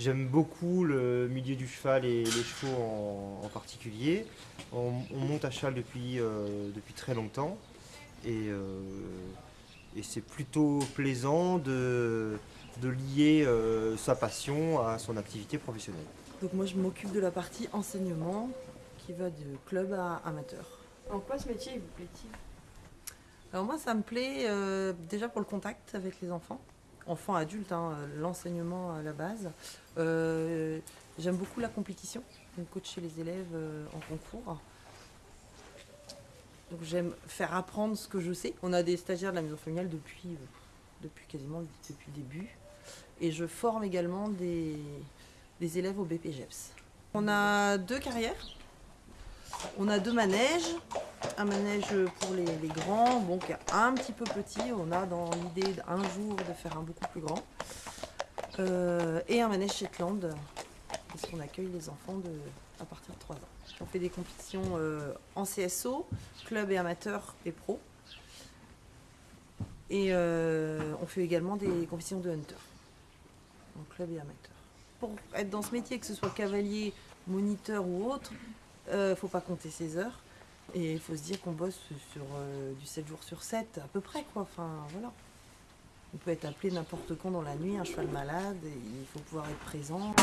J'aime beaucoup le milieu du cheval et les chevaux en, particulier. On, monte à cheval depuis, euh, depuis très longtemps et, euh, et c'est plutôt plaisant de, de lier euh, sa passion à son activité professionnelle. Donc moi je m'occupe de la partie enseignement qui va de club à amateur. En quoi ce métier vous plaît-il? Alors moi ça me plaît déjà pour le contact avec les enfants enfant, adulte, hein, l'enseignement à la base. Euh, j'aime beaucoup la compétition, donc coacher les élèves euh, en concours. Donc j'aime faire apprendre ce que je sais. On a des stagiaires de la maison familiale depuis, euh, quasiment depuis le début. Et je forme également des, des élèves au BPGEPS. On a deux carrières. On a deux manèges un manège pour les, grands, bon, qui est un petit peu petit. On a dans l'idée d'un jour de faire un beaucoup plus grand. Euh, et un manège Shetland, parce qu'on accueille les enfants à partir de 3 ans. On fait des compétitions euh, en CSO, club et amateur et pro. Et euh, on fait également des compétitions de hunter, en club et amateur. Pour être dans ce métier, que ce soit cavalier, moniteur ou autre, ne faut pas compter ses heures. Et il faut se dire qu'on bosse sur euh, du 7 jours sur 7, à peu près, quoi. Enfin, voilà. On peut être appelé n'importe quand dans la nuit, un cheval malade, il faut pouvoir être présent.